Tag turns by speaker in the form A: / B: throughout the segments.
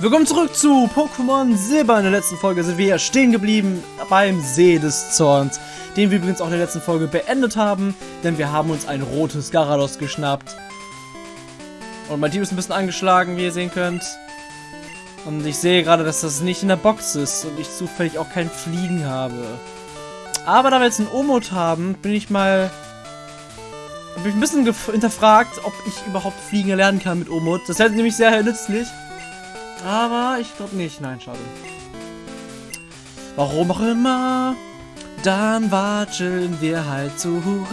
A: Willkommen zurück zu Pokémon Silber. In der letzten Folge sind wir ja stehen geblieben beim See des Zorns, den wir übrigens auch in der letzten Folge beendet haben, denn wir haben uns ein rotes Garados geschnappt. Und mein Team ist ein bisschen angeschlagen, wie ihr sehen könnt. Und ich sehe gerade, dass das nicht in der Box ist und ich zufällig auch kein Fliegen habe. Aber da wir jetzt einen Omot haben, bin ich mal bin ich ein bisschen hinterfragt, ob ich überhaupt Fliegen lernen kann mit Omut. Das wäre nämlich sehr nützlich. Aber ich glaube nicht. Nein, schade. Warum auch immer. Dann watscheln wir halt zurück.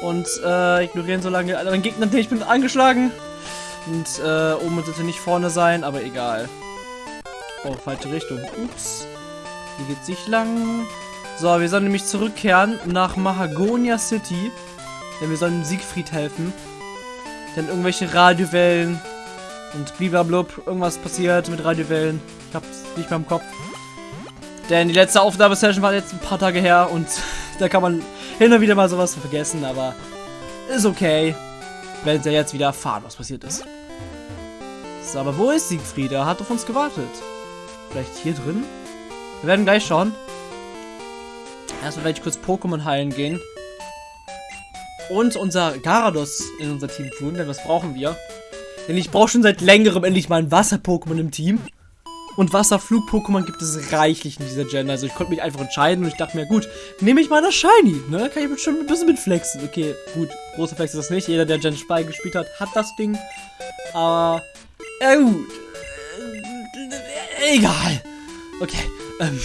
A: Und äh, ignorieren so lange anderen Gegner. Ich bin angeschlagen. Und äh, oben sollte nicht vorne sein, aber egal. Oh, falsche Richtung. Ups. Hier geht's nicht lang. So, wir sollen nämlich zurückkehren nach Mahagonia City. Denn wir sollen Siegfried helfen. Denn irgendwelche Radiowellen und bliblablub, irgendwas passiert mit Radiowellen. Ich hab's nicht mehr im Kopf. Denn die letzte Aufnahmesession war jetzt ein paar Tage her und da kann man hin und wieder mal sowas vergessen, aber ist okay. Werden Sie jetzt wieder erfahren, was passiert ist. So, aber wo ist Siegfried? Er hat auf uns gewartet. Vielleicht hier drin? Wir werden gleich schauen. Erstmal werde ich kurz Pokémon heilen gehen. Und unser Garados in unser Team tun, denn was brauchen wir? Denn ich brauche schon seit längerem endlich mal ein Wasser-Pokémon im Team. Und Wasserflug-Pokémon gibt es reichlich in dieser Gen. Also ich konnte mich einfach entscheiden und ich dachte mir, gut, nehme ich mal das Shiny, ne? Kann ich bestimmt ein bisschen mitflexen. Okay, gut, großer Flex ist das nicht. Jeder, der Gen Spy gespielt hat, hat das Ding. Aber, ja gut. Egal. Okay, ähm...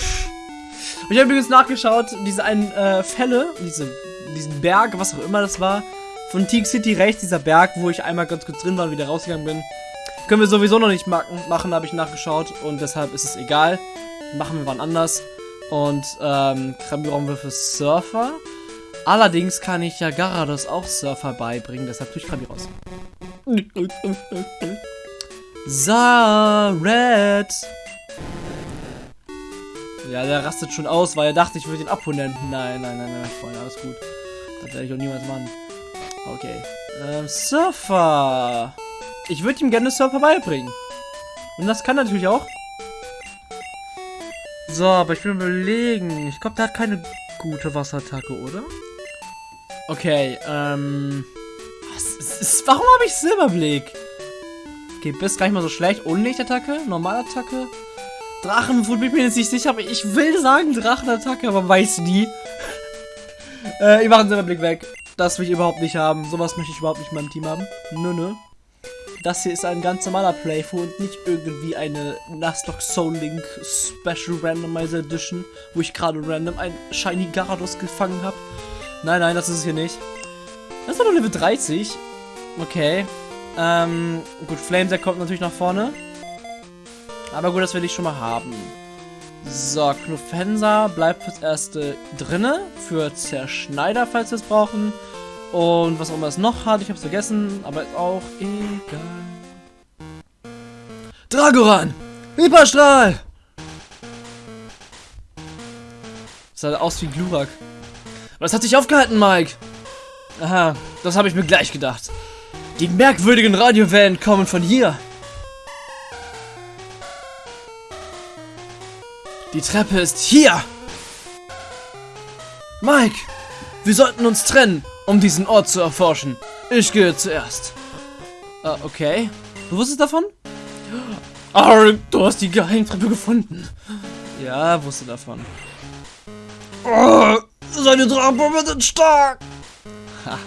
A: Und ich habe übrigens nachgeschaut, diese einen äh, Fälle, diese, diesen Berg, was auch immer das war, von Teak City rechts, dieser Berg, wo ich einmal ganz kurz drin war und wieder rausgegangen bin, können wir sowieso noch nicht machen, habe ich nachgeschaut und deshalb ist es egal. Machen wir wann anders. Und ähm, brauchen wir für Surfer. Allerdings kann ich ja Garados auch Surfer beibringen, deshalb tue ich Krabi raus. So, Red. Ja, der rastet schon aus, weil er dachte, ich würde ihn abholen. Nein, nein, nein, nein, Freunde, alles gut. Das werde ich auch niemals machen. Okay. Ähm, Surfer. Ich würde ihm gerne Surfer beibringen. Und das kann natürlich auch. So, aber ich will überlegen. Ich glaube, der hat keine gute Wasserattacke, oder? Okay, ähm... Was ist, warum habe ich Silberblick? Okay, bist gar nicht mal so schlecht. Unlichtattacke, Normalattacke. Drachenwut bin ich mir jetzt nicht sicher, aber ich will sagen Drachenattacke, aber weiß nie. äh, ich mache den Blick weg. Das will ich überhaupt nicht haben. Sowas möchte ich überhaupt nicht in meinem Team haben. Nö, nö. Das hier ist ein ganz normaler Playthrough und nicht irgendwie eine Nuzlocke Soul Link Special Randomizer Edition, wo ich gerade random ein Shiny Gyarados gefangen habe. Nein, nein, das ist es hier nicht. Das ist doch Level 30. Okay. Ähm, gut, Flamesack kommt natürlich nach vorne. Aber gut, das will ich schon mal haben. So, Knufensa bleibt fürs Erste drinne. Für Zerschneider, falls wir es brauchen. Und was auch immer es noch hat, ich habe es vergessen, aber ist auch egal. Dragoran! Hyperstrahl! Sah aus wie Glurak. Das hat sich aufgehalten, Mike. Aha, das habe ich mir gleich gedacht. Die merkwürdigen Radiowellen kommen von hier. Die Treppe ist hier! Mike! Wir sollten uns trennen, um diesen Ort zu erforschen. Ich gehe zuerst. Uh, okay. Du wusstest davon? Arr, du hast die Geheimtreppe gefunden. Ja, wusste davon. Oh, seine Drachenbomben sind stark! Ha.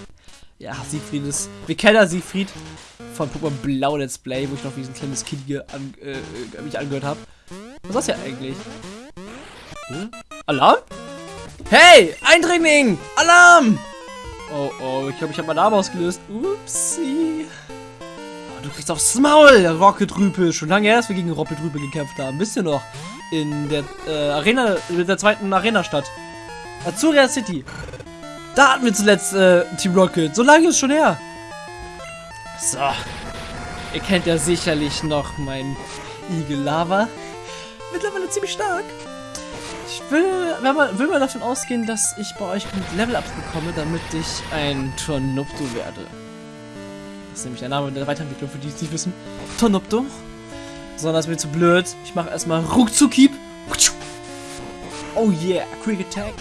A: Ja, Siegfried ist... Wir kennen ja Siegfried von Pokémon Blau Let's Play, wo ich noch wie ein kleines Kind an, äh, mich angehört habe. Was ist das ja eigentlich? Hm? Alarm? Hey, Eindringling! Alarm! Oh, oh, ich glaube, ich habe Alarm ausgelöst. Upsi. Oh, du kriegst aufs Maul, Rocket-Rüpel. Schon lange her, dass wir gegen Rocket-Rüpel gekämpft haben. Wisst ihr noch? In der äh, Arena, in der zweiten Arena-Stadt. Azuria City. Da hatten wir zuletzt äh, Team Rocket. So lange ist schon her. So. Ihr kennt ja sicherlich noch meinen Igel Lava. Mittlerweile ziemlich stark. Ich will, man, will mal davon ausgehen, dass ich bei euch Level-Ups bekomme, damit ich ein Tornupto werde. Das ist nämlich der Name der Weiterentwicklung, für die es nicht wissen. Tornupto. Sondern das wird zu blöd. Ich mache erstmal Ruckzuckieb. Oh yeah, Quick Attack.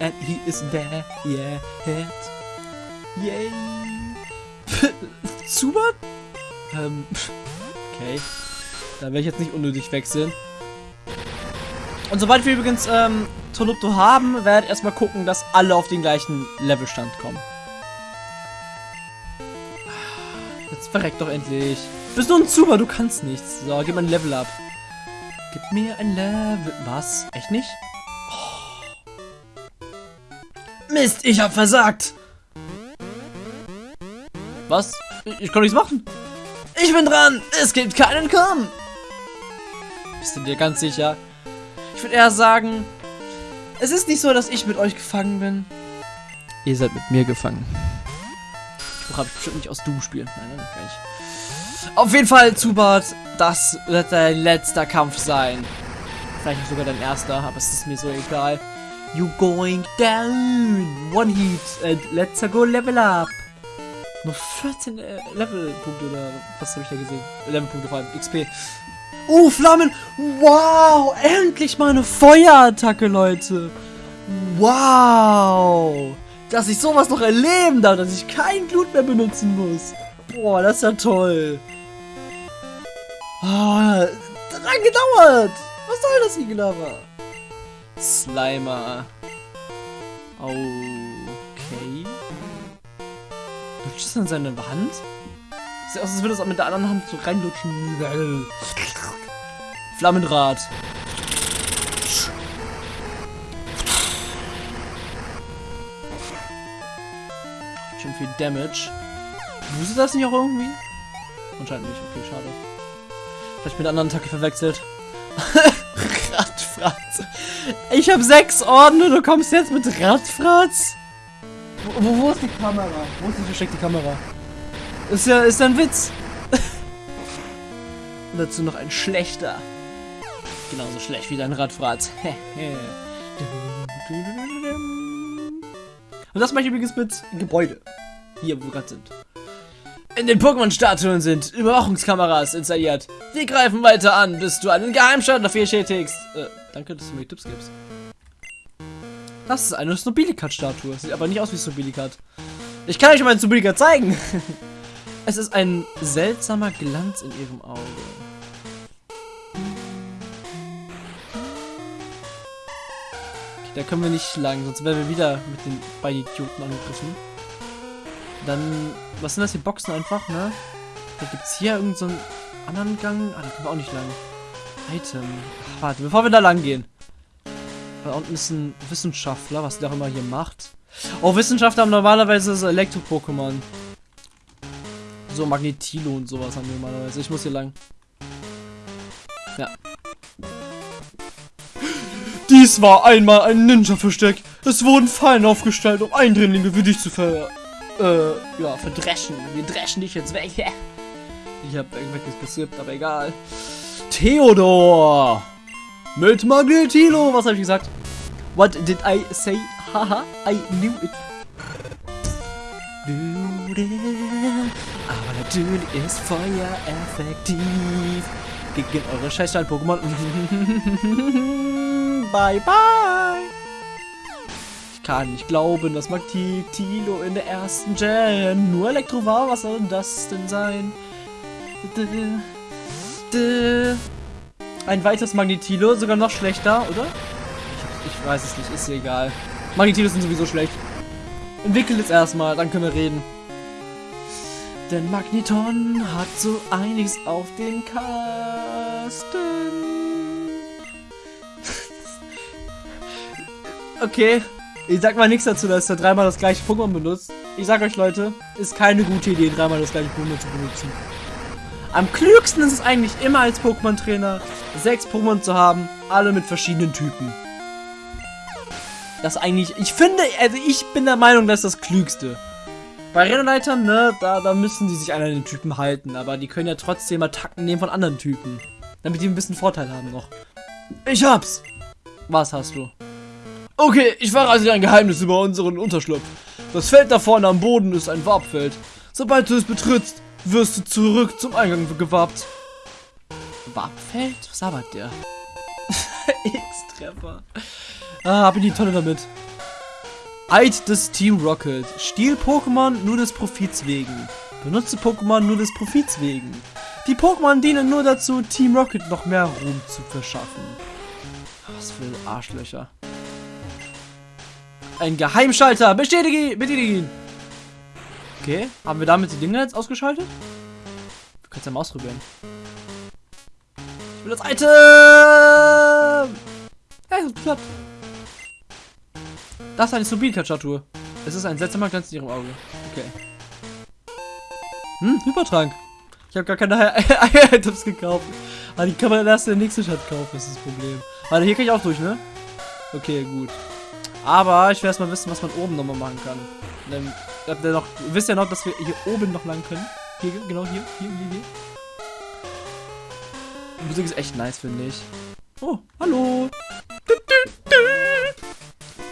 A: And he is there. Yeah, hit. Yay. Zubat? Ähm, okay. Da werde ich jetzt nicht unnötig wechseln. Und sobald wir übrigens ähm, Tolupto haben, werde ich erstmal gucken, dass alle auf den gleichen Levelstand kommen. Jetzt verreckt doch endlich. Bist du ein Zuber, du kannst nichts. So, gib mir ein Level ab. Gib mir ein Level. Was? Echt nicht? Oh. Mist, ich hab versagt. Was? Ich, ich kann nichts machen. Ich bin dran. Es gibt keinen Komm. Bist du dir ganz sicher? Ich würde eher sagen, es ist nicht so, dass ich mit euch gefangen bin. Ihr seid mit mir gefangen. Ich habe bestimmt nicht aus Doom spielen. Nein, nein, gar nicht. Auf jeden Fall, Zubat, das wird dein letzter Kampf sein. Vielleicht sogar dein erster, aber es ist mir so egal. You going down. One Heat and let's go level up. Nur 14 äh, Levelpunkte oder was habe ich da gesehen? Levelpunkte vor allem, XP. Uh, Flammen! Wow! Endlich mal eine Feuerattacke, Leute! Wow! Dass ich sowas noch erleben darf, dass ich kein Blut mehr benutzen muss. Boah, das ist ja toll. Oh, dran gedauert! Was soll das, Igelaber? Slimer. Okay. Lutscht das an seine Hand? Sieht aus, als würde es auch mit der anderen Hand so reinlutschen. Flammenrad. Schon viel Damage. Wusste das nicht auch irgendwie? Anscheinend nicht. Okay, schade. Vielleicht mit der anderen Attacke verwechselt. Radfratz. Ich habe sechs Orden und du kommst jetzt mit Radfratz? Wo, wo, ist die Kamera? Wo ist die versteckte Kamera? Ist ja, ist ein Witz. Und dazu noch ein schlechter. Genauso schlecht wie dein Radfratz. Und das mache ich übrigens mit Gebäude. Hier, wo wir gerade sind. In den Pokémon-Statuen sind Überwachungskameras installiert. Wir greifen weiter an, bis du einen Geheimstand dafür bestätigst. Äh, danke, dass du mir Tipps gibst. Das ist eine Snobilikat-Statue. Sieht aber nicht aus wie Snobilikat. Ich kann euch mal einen Snobilikat zeigen. es ist ein seltsamer Glanz in ihrem Auge. Okay, da können wir nicht lang, sonst werden wir wieder mit den beiden Idioten angegriffen. Dann, was sind das, die Boxen einfach, ne? Da gibt es hier irgendeinen so anderen Gang. Ah, da können wir auch nicht lang. Item. Ach, warte, bevor wir da lang gehen. Da unten ist ein Wissenschaftler, was der auch immer hier macht. Oh, Wissenschaftler haben normalerweise so Elektro-Pokémon. So Magnetilo und sowas haben wir normalerweise. Ich muss hier lang. Ja. Dies war einmal ein Ninja-Versteck. Es wurden Fallen aufgestellt, um Eindringlinge wie dich zu ver... Äh, ja, verdreschen. Wir dreschen dich jetzt weg. ich hab irgendwelches gesippt, aber egal. Theodor! Mit Magnetilo! Was habe ich gesagt? What did I say? Haha, I knew it. Natürlich ist Feuer effektiv. Gegen eure Scheißstein-Pokémon. bye, bye. Ich kann nicht glauben, dass Magnetilo in der ersten Gen nur Elektro war. Was soll das denn sein? Ein weiteres Magnetilo, sogar noch schlechter, oder? Ich, ich weiß es nicht, ist egal. Magnetilos sind sowieso schlecht. Entwickelt es erstmal, dann können wir reden. Denn Magneton hat so einiges auf den Kasten. okay, ich sag mal nichts dazu, dass er dreimal das gleiche Pokémon benutzt. Ich sag euch, Leute, ist keine gute Idee, dreimal das gleiche Pokémon zu benutzen. Am klügsten ist es eigentlich immer als Pokémon-Trainer, sechs Pokémon zu haben, alle mit verschiedenen Typen. Das eigentlich, ich finde, also ich bin der Meinung, das ist das Klügste. Bei Rennleitern, ne, da, da müssen die sich an den Typen halten, aber die können ja trotzdem Attacken nehmen von anderen Typen. Damit die ein bisschen Vorteil haben noch. Ich hab's! Was hast du? Okay, ich verrate dir ein Geheimnis über unseren Unterschlupf. Das Feld da vorne am Boden ist ein Warpfeld. Sobald du es betrittst, wirst du zurück zum Eingang gewappt. Warpfeld? Was arbeitet der? X-Treffer. Ah, ab in die Tonne damit. Eid des Team Rocket. Stiel Pokémon nur des Profits wegen. Benutze Pokémon nur des Profits wegen. Die Pokémon dienen nur dazu, Team Rocket noch mehr Ruhm zu verschaffen. Was für Arschlöcher. Ein Geheimschalter. Bestätige, bestätige ihn. Okay, haben wir damit die Dinge jetzt ausgeschaltet? Du kannst ja mal ausprobieren. Ich will das Item! Hey, es klappt. Das ist eine Subinka-Statue. Es ist ein seltsamer Glanz in ihrem Auge. Okay. Hm, Hypertrank. Ich habe gar keine Items gekauft. Aber ah, die kann man erst in der nächsten Stadt kaufen, das ist das Problem. Warte, hier kann ich auch durch, ne? Okay, gut. Aber ich will erst mal wissen, was man oben nochmal machen kann. Denn, habt ihr, noch, wisst ja noch, dass wir hier oben noch lang können. Hier, genau hier, hier, hier, hier. Die Musik ist echt nice, finde ich. Oh, hallo.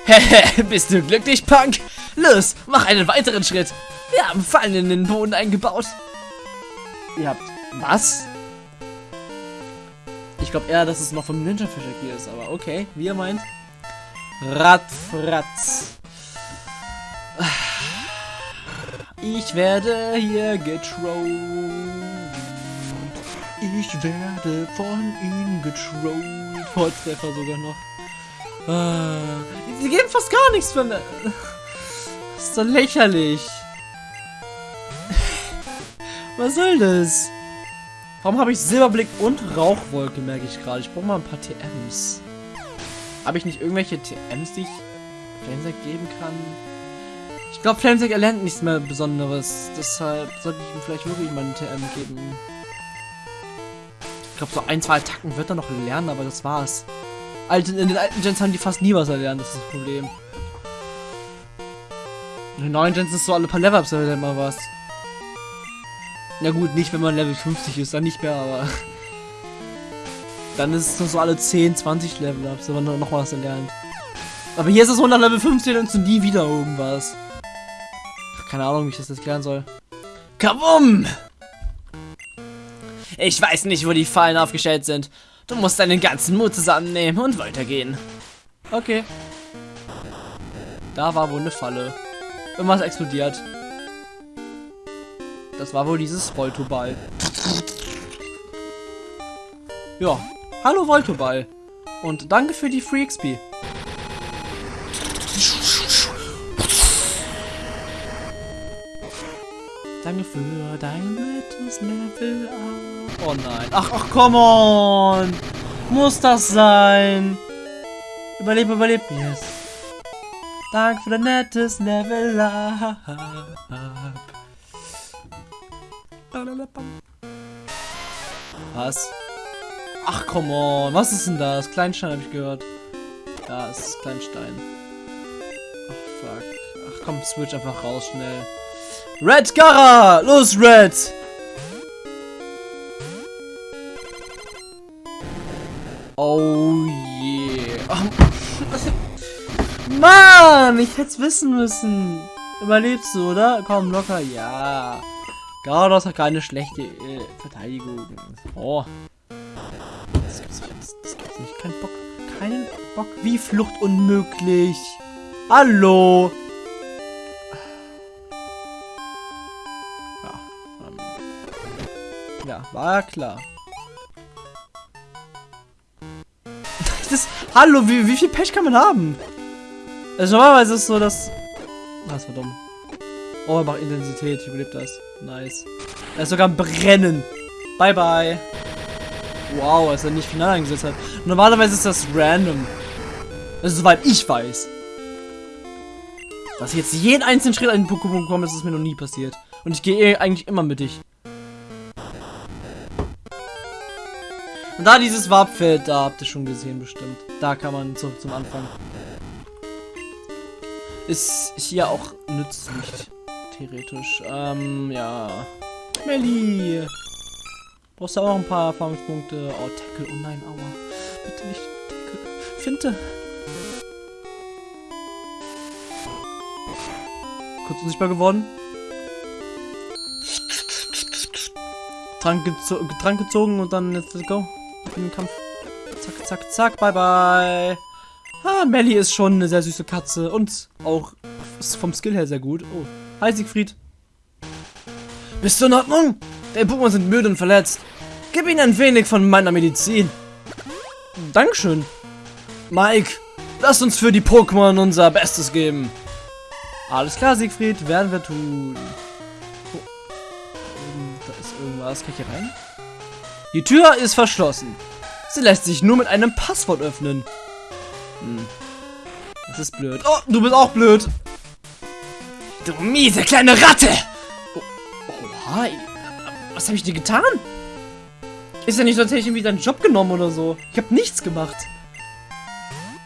A: Bist du glücklich, Punk? Los, mach einen weiteren Schritt. Wir haben Fallen in den Boden eingebaut. Ihr habt... Was? Ich glaube eher, dass es noch vom Ninja Fischer hier ist, aber okay, wie ihr meint. Radfratz. Ich werde hier getrollt. Ich werde von ihm getrollt. Volltreffer sogar noch. Sie geben fast gar nichts für mir. Das ist so lächerlich. Was soll das? Warum habe ich Silberblick und Rauchwolke, merke ich gerade. Ich brauche mal ein paar TMs. Habe ich nicht irgendwelche TMs, die ich Flamesec geben kann? Ich glaube, Flamesec erlernt nichts mehr Besonderes. Deshalb sollte ich ihm vielleicht wirklich mal einen TM geben. Ich glaube, so ein, zwei Attacken wird er noch lernen, aber das war's. Alten, in den alten Gens haben die fast nie was erlernt, das ist das Problem. In den neuen Gens ist so alle paar Level-Ups erlernt mal was. Na gut, nicht wenn man Level 50 ist, dann nicht mehr, aber... Dann ist es nur so alle 10, 20 Level-Ups, wenn man noch was erlernt. Aber hier ist es 100 Level 15 und nie wieder irgendwas. Keine Ahnung, wie ich das jetzt klären soll. Kabum! Ich weiß nicht, wo die Fallen aufgestellt sind. Du musst deinen ganzen Mut zusammennehmen und weitergehen. Okay. Da war wohl eine Falle. Irgendwas explodiert. Das war wohl dieses Voltoball. Ja. Hallo Voltoball. Und danke für die Free XP. Danke für dein nettes Level up. Oh nein. Ach, ach, come on. Muss das sein? Überleb, überleb. Yes. Danke für dein nettes Level up. Was? Ach, come on. Was ist denn das? Kleinstein habe ich gehört. Ja, es ist Kleinstein. Ach, fuck. Ach komm, switch einfach raus, schnell. Red Gara! Los, Red! Oh yeah. Mann, ich hätte es wissen müssen. Überlebst du, oder? Komm, locker. Ja. Gyarados hat keine schlechte äh, Verteidigung. Oh. Das gibt's nicht. Das, das gibt's nicht. Kein Bock. Keinen Bock. Wie Flucht unmöglich. Hallo. Ja. Ähm. Ja, war klar. Das, hallo, wie, wie viel Pech kann man haben? Also normalerweise ist es so, dass... Das war dumm. Oh, er macht Intensität. Ich überlebe das. Nice. Er ist sogar am Brennen. Bye, bye. Wow, als er nicht final eingesetzt hat. Normalerweise ist das random. Also, soweit ich weiß. Dass ich jetzt jeden einzelnen Schritt an den Pokémon bekomme, ist mir noch nie passiert. Und ich gehe eh eigentlich immer mit dich. Da dieses Warpfeld, da habt ihr schon gesehen bestimmt. Da kann man zu, zum Anfang. Ist hier auch nützlich. Theoretisch. Ähm, ja. Melli! Brauchst du auch ein paar Erfahrungspunkte? Oh, Tackle. Oh nein, aua. Bitte nicht Tackle. Finte. Kurz unsichtbar geworden. Trank, gezo Trank gezogen und dann let's go. In den Kampf. Zack, zack, zack, bye bye. Ah, Melly ist schon eine sehr süße Katze und auch vom Skill her sehr gut. Oh, hi Siegfried. Bist du in Ordnung? Deine Pokémon sind müde und verletzt. Gib ihnen ein wenig von meiner Medizin. Dankeschön. Mike, lass uns für die Pokémon unser Bestes geben. Alles klar, Siegfried, werden wir tun. Oh. Da ist irgendwas. Kann ich hier rein? Die Tür ist verschlossen. Sie lässt sich nur mit einem Passwort öffnen. Hm. Das ist blöd. Oh, du bist auch blöd. Du miese kleine Ratte! Oh, oh hi. Was habe ich dir getan? Ist ja nicht, sonst hätte ich irgendwie deinen Job genommen oder so. Ich habe nichts gemacht.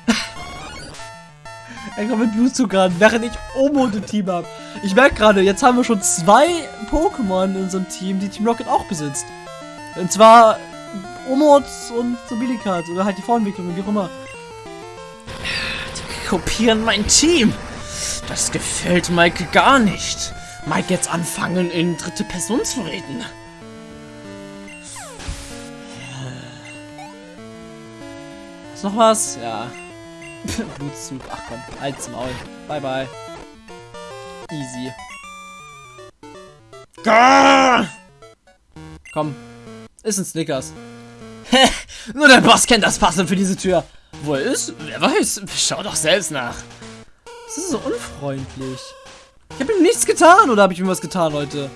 A: er kommt mit Blutzucker an, während ich Omo im Team habe. Ich merke gerade, jetzt haben wir schon zwei Pokémon in unserem Team, die Team Rocket auch besitzt. Und zwar Omots und Sobilikat oder halt die Vorentwicklung, wie auch immer. Die kopieren mein Team. Das gefällt Mike gar nicht. Mike jetzt anfangen, in dritte Person zu reden. Ist noch was? Ja. Blutzug. Ach komm, halt's Maul. Bye bye. Easy. Gah! Komm. Ist ein Snickers. Nur der Boss kennt das Passwort für diese Tür. Wo er ist? Wer weiß. Schau doch selbst nach. Das ist so unfreundlich. Ich habe ihm nichts getan, oder habe ich ihm was getan, Leute?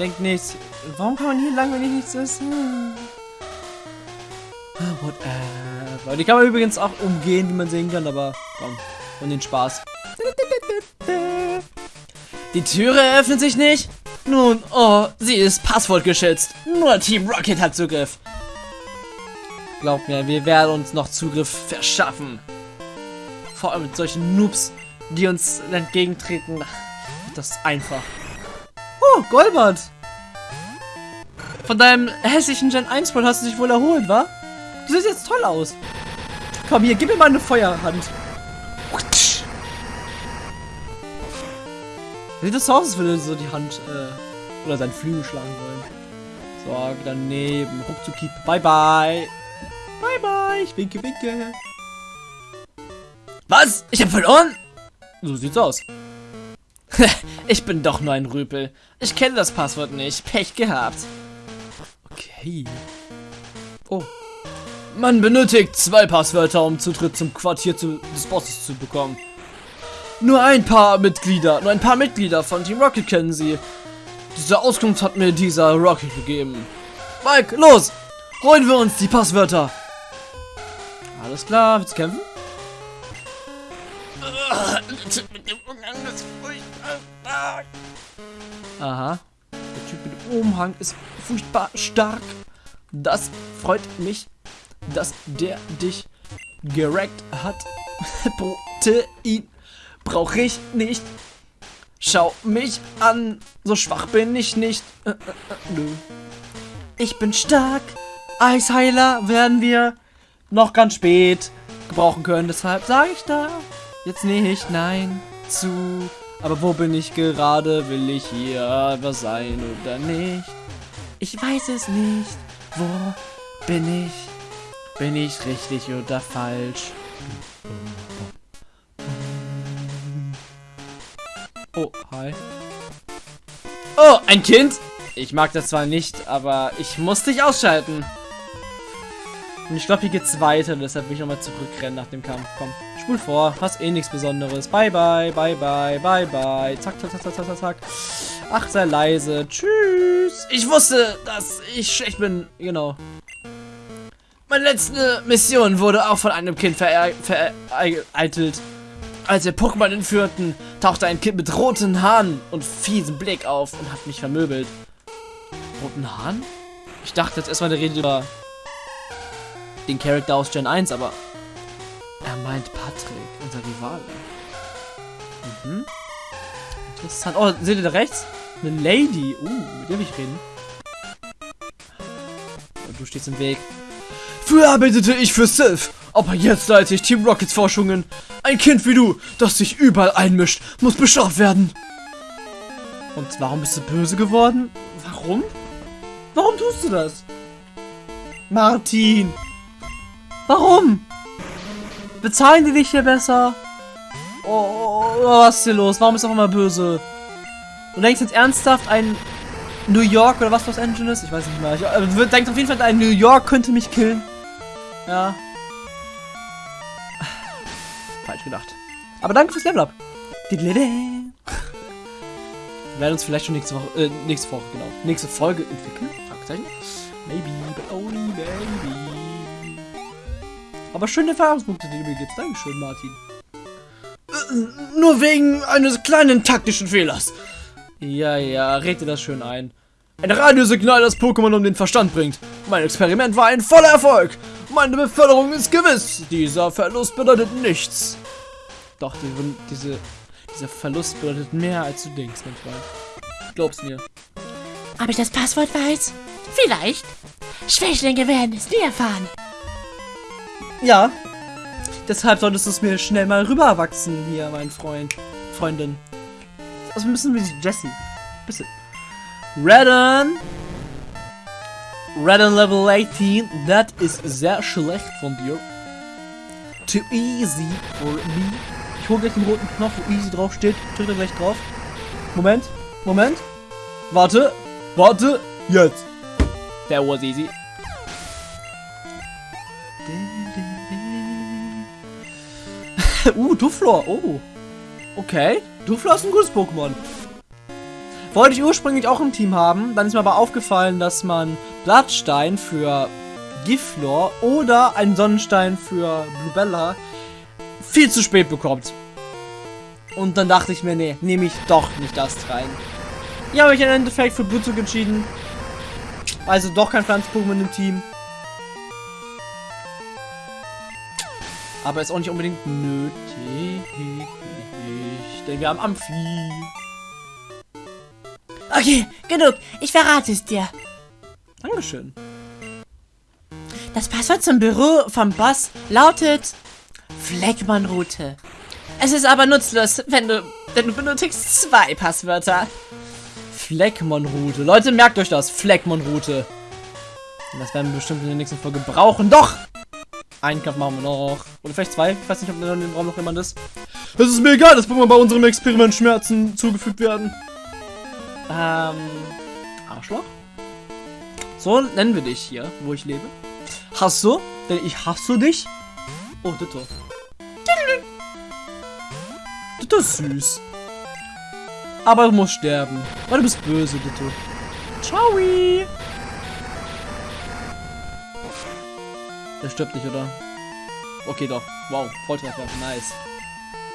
A: Denkt nichts. Warum kann man hier lang, wenn ich nichts essen? Ah, whatever. Die kann man übrigens auch umgehen, wie man sehen kann, aber komm. Und den Spaß. Die Türe öffnet sich nicht. Nun, oh, sie ist passwortgeschützt. Nur Team Rocket hat Zugriff. Glaubt mir, wir werden uns noch Zugriff verschaffen. Vor allem mit solchen Noobs, die uns entgegentreten. Das ist einfach. Oh, Golbert. Von deinem hässlichen Gen 1 Ball hast du dich wohl erholt, wa? Du siehst jetzt toll aus. Komm hier, gib mir mal eine Feuerhand. Sieht das aus, als würde so die Hand äh, oder seinen Flügel schlagen wollen. So, daneben. Ruckzuck. Bye bye. Bye bye. Ich winke, winke. Was? Ich hab verloren? So sieht's aus. ich bin doch nur ein Rüpel. Ich kenne das Passwort nicht. Pech gehabt. Okay. Oh. Man benötigt zwei Passwörter, um Zutritt zum Quartier zu, des Bosses zu bekommen. Nur ein paar Mitglieder, nur ein paar Mitglieder von Team Rocket kennen sie. Diese Auskunft hat mir dieser Rocket gegeben. Mike, los! Holen wir uns die Passwörter! Alles klar, willst du kämpfen? Aha. Der Typ mit dem Umhang ist furchtbar stark. Das freut mich, dass der dich gerackt hat. Protein brauche ich nicht. Schau mich an, so schwach bin ich nicht. Äh, äh, äh, nö. Ich bin stark. Eisheiler werden wir noch ganz spät gebrauchen können. Deshalb sage ich da jetzt nicht nein zu. Aber wo bin ich gerade? Will ich hier was sein oder nicht? Ich weiß es nicht. Wo bin ich? Bin ich richtig oder falsch? Oh, hi. Oh, ein Kind? Ich mag das zwar nicht, aber ich muss dich ausschalten. Und ich glaube, hier geht's weiter, deshalb will ich nochmal zurückrennen nach dem Kampf. Komm, spul vor, hast eh nichts Besonderes. Bye, bye, bye, bye, bye, bye. Zack, zack, zack, zack, zack, zack. Ach, sei leise. Tschüss. Ich wusste, dass ich schlecht bin. Genau. Meine letzte Mission wurde auch von einem Kind vereitelt. Als wir Pokémon entführten, tauchte ein Kind mit roten Haaren und fiesen Blick auf und hat mich vermöbelt. Roten Haaren? Ich dachte jetzt erstmal, der redet über den Charakter aus Gen 1, aber er meint Patrick, unser Rivale. Mhm. Interessant. Oh, seht ihr da rechts? Eine Lady. Uh, mit der will ich reden. Du stehst im Weg. Früher arbeitete ich für Sylph, aber jetzt leite ich Team Rockets Forschungen. Ein Kind wie du, das sich überall einmischt, muss bestraft werden. Und warum bist du böse geworden? Warum? Warum tust du das? Martin! Warum? Bezahlen die dich hier besser? Oh, oh, oh, was ist hier los? Warum ist er auf einmal böse? Du denkst jetzt ernsthaft, ein New York oder was Los Angeles? Ich weiß nicht mehr. Ich äh, denkst auf jeden Fall, ein New York könnte mich killen. Ja. Falsch gedacht. Aber danke fürs Level Up. Wir werden uns vielleicht schon nächste Woche, äh, nächste Woche, genau, nächste Folge entwickeln. Fragezeichen. Maybe, but only maybe. Aber schöne Erfahrungspunkte, die du mir gibst. Dankeschön, Martin. Nur wegen eines kleinen taktischen Fehlers. Ja, ja, red dir das schön ein. Ein Radiosignal, das Pokémon um den Verstand bringt. Mein Experiment war ein voller Erfolg. Meine Beförderung ist gewiss. Dieser Verlust bedeutet nichts. Doch, die, diese, dieser Verlust bedeutet mehr, als du denkst, mein Freund. Glaub's mir.
B: Ob ich das Passwort weiß? Vielleicht. Schwächlinge werden es nie erfahren.
A: Ja. Deshalb solltest du es mir schnell mal rüberwachsen hier, mein Freund. Freundin. Also müssen wir Jesse. Bisschen. Redden. Redden Level 18. That is sehr schlecht von dir. Too easy for me. Hole gleich den roten Knopf, wo easy drauf steht. Drück da gleich drauf. Moment. Moment. Warte. Warte. Jetzt. That was easy. uh, Duflor. Oh. Okay. Duflor ist ein gutes Pokémon. Wollte ich ursprünglich auch im Team haben. Dann ist mir aber aufgefallen, dass man Blattstein für Giflor oder einen Sonnenstein für Bluebella viel zu spät bekommt. Und dann dachte ich mir, nee, nehme ich doch nicht das rein. Ja, habe ich im Endeffekt für Blutzug entschieden. Also doch kein Pflanzen-Pokémon im Team. Aber ist auch nicht unbedingt nötig. Denn wir haben Amphi.
B: Okay, genug. Ich verrate es dir.
A: Dankeschön.
B: Das Passwort zum Büro vom Boss lautet Fleckmann-Route. Es ist aber nutzlos, wenn du, denn du benötigst zwei Passwörter.
A: Fleckmon-Route. Leute, merkt euch das. Fleckmon-Route. Das werden wir bestimmt in der nächsten Folge brauchen. Doch! Einen Kampf machen wir noch. Oder vielleicht zwei. Ich weiß nicht, ob in dem Raum noch jemand ist. Es ist mir egal, dass wir bei unserem Experiment Schmerzen zugefügt werden. Ähm, Arschloch? So nennen wir dich hier, wo ich lebe. Hast du? Denn ich hasse dich. Oh, Ditto. Ditto ist süß. Aber du musst sterben. Weil du bist böse, Ditto. Ciao. Der stirbt nicht, oder? Okay, doch. Wow, Volltreffer. Nice.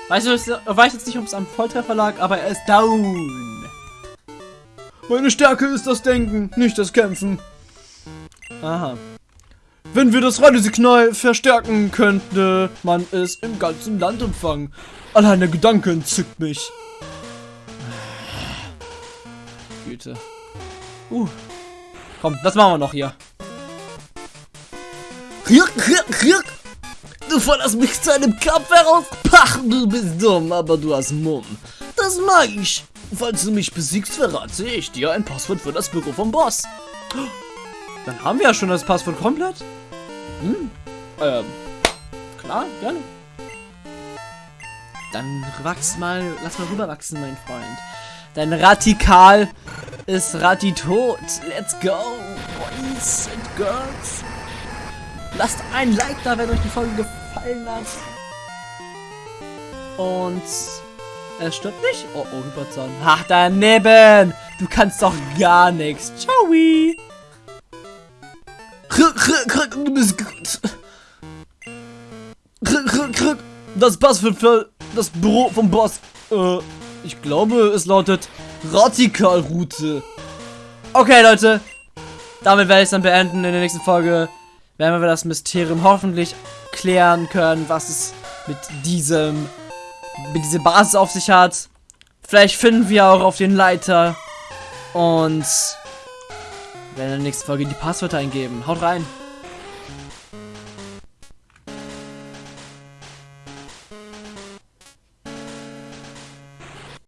A: Weißt du, ich weiß jetzt nicht, ob es am Volltreffer lag, aber er ist down. Meine Stärke ist das Denken, nicht das Kämpfen. Aha. Wenn wir das Radiosignal verstärken, könnte man es im ganzen Land empfangen. Allein der Gedanke entzückt mich. Güte. Uh. Komm, das machen wir noch hier. Du forderst mich zu einem Kampf heraus? Pach, du bist dumm, aber du hast Mumm. Das mag ich. Falls du mich besiegst, verrate ich dir ein Passwort für das Büro vom Boss. Dann haben wir ja schon das Passwort komplett. Hm. Ähm. Klar, gerne. Dann wachs mal, lass mal rüberwachsen, mein Freund. Dein Radikal ist Rati tot. Let's go, boys and girls. Lasst ein Like da, wenn euch die Folge gefallen hat. Und er stirbt nicht? Oh, oh, Hyperzahn. Ach, daneben. Du kannst doch gar nichts. Ciao. Gut. Das Pass für das Büro vom Boss. Äh, ich glaube, es lautet Radikalroute. Okay, Leute. Damit werde ich es dann beenden. In der nächsten Folge werden wir das Mysterium hoffentlich klären können, was es mit diesem, mit dieser Basis auf sich hat. Vielleicht finden wir auch auf den Leiter. Und werden in der nächsten Folge die Passwörter eingeben. Haut rein.